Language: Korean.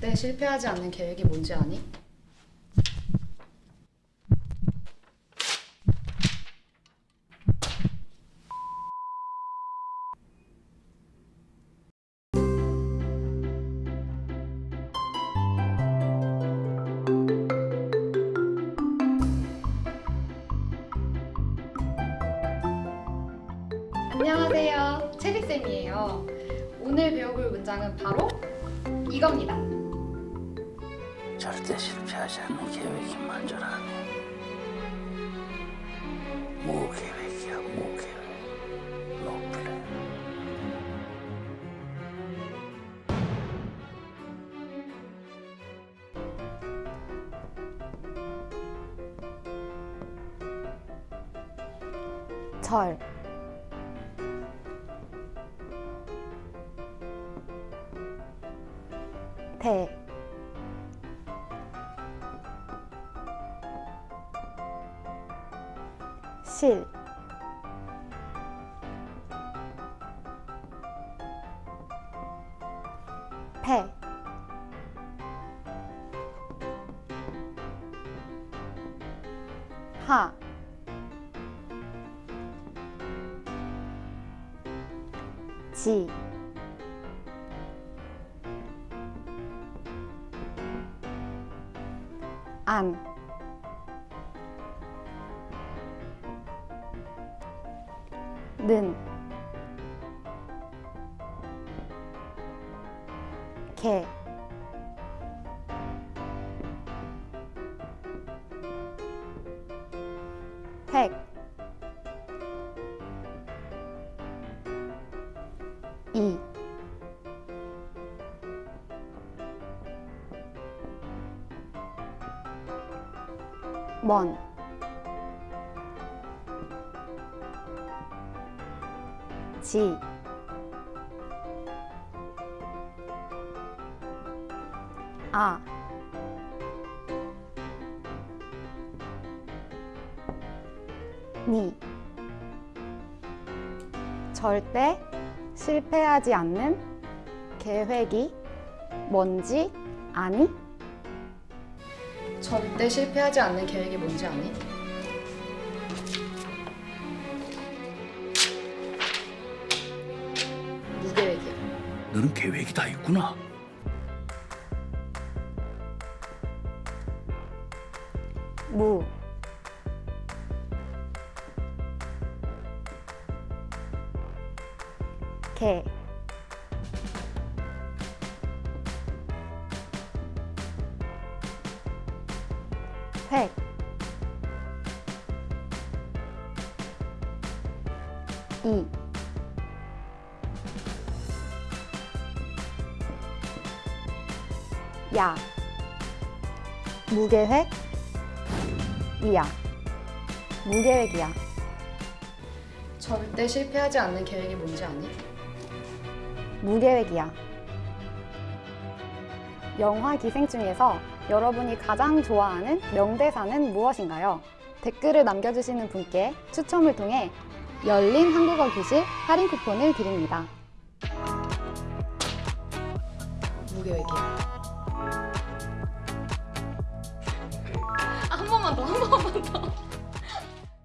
절대 실패하지 않는 계획이 뭔지 아니? 안녕하세요. 체리쌤이에요. 오늘 배워볼 문장은 바로 이겁니다. 절대 실패하지 않는 계획이 먼저라네. 무계획이야, 무계획. 노플레. 절 대 실패 하. 지. 안 는, 개, 획, 이, 먼, 지, 아, 니, 절대 실패하지 않는 계획이 뭔지 아니? 절대 실패하지 않는 계획이 뭔지 아니? 너는 계획이 다 있구나. 무, 개, 획, 이, 야, 무계획, 이야, 무계획이야. 절대 실패하지 않는 계획이 뭔지 아니? 무계획이야. 영화 기생 중에서 여러분이 가장 좋아하는 명대사는 무엇인가요? 댓글을 남겨주시는 분께 추첨을 통해 열린 한국어 교실 할인 쿠폰을 드립니다. 무계획이야. thank you